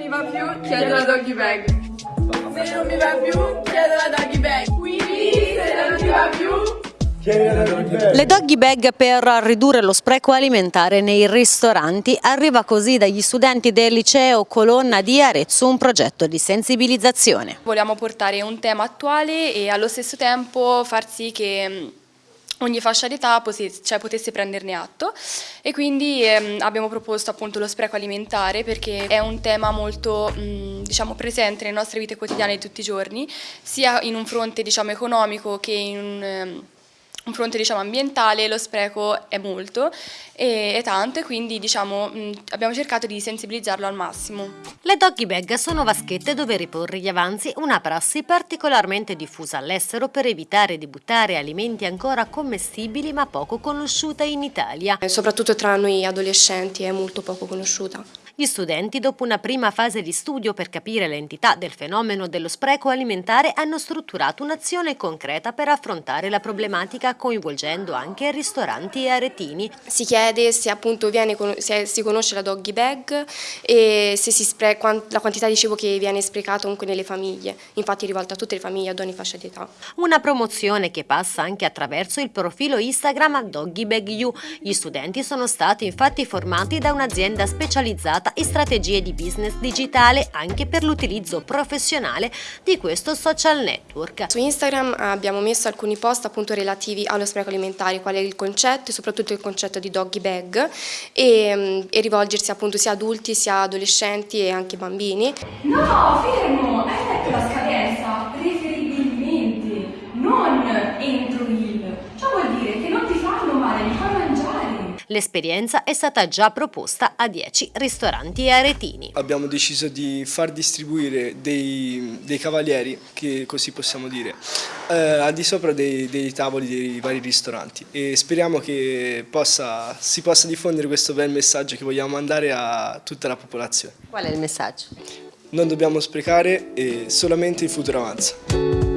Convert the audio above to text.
mi va più, chiedo la doggy bag. Se non mi va più, chiedo la doggy bag. Quindi, se non mi va più... Le doggy bag per ridurre lo spreco alimentare nei ristoranti arriva così dagli studenti del liceo Colonna di Arezzo un progetto di sensibilizzazione. Vogliamo portare un tema attuale e allo stesso tempo far sì che ogni fascia d'età cioè, potesse prenderne atto. E quindi ehm, abbiamo proposto appunto lo spreco alimentare perché è un tema molto mh, diciamo, presente nelle nostre vite quotidiane di tutti i giorni sia in un fronte diciamo, economico che in un... Um, un fronte diciamo, ambientale lo spreco è molto e, è tanto e quindi diciamo, mh, abbiamo cercato di sensibilizzarlo al massimo. Le doggy bag sono vaschette dove riporre gli avanzi, una prassi particolarmente diffusa all'estero per evitare di buttare alimenti ancora commestibili ma poco conosciuta in Italia. Soprattutto tra noi adolescenti è molto poco conosciuta. Gli studenti, dopo una prima fase di studio per capire l'entità del fenomeno dello spreco alimentare, hanno strutturato un'azione concreta per affrontare la problematica coinvolgendo anche ristoranti e aretini. Si chiede se appunto viene, se si conosce la doggy bag e se si spreca, la quantità di cibo che viene sprecato comunque nelle famiglie, infatti è rivolta a tutte le famiglie ad ogni fascia di età. Una promozione che passa anche attraverso il profilo Instagram Doggy Bag You. Gli studenti sono stati infatti formati da un'azienda specializzata e strategie di business digitale anche per l'utilizzo professionale di questo social network. Su Instagram abbiamo messo alcuni post appunto relativi allo spreco alimentare, qual è il concetto e soprattutto il concetto di doggy bag e, mm, e rivolgersi appunto sia adulti sia adolescenti e anche bambini. No, fermo, L'esperienza è stata già proposta a 10 ristoranti aretini. Abbiamo deciso di far distribuire dei, dei cavalieri, che così possiamo dire, eh, al di sopra dei, dei, tavoli dei vari ristoranti e speriamo che possa, si possa diffondere questo bel messaggio che vogliamo mandare a tutta la popolazione. Qual è il messaggio? Non dobbiamo sprecare e solamente il futuro avanza.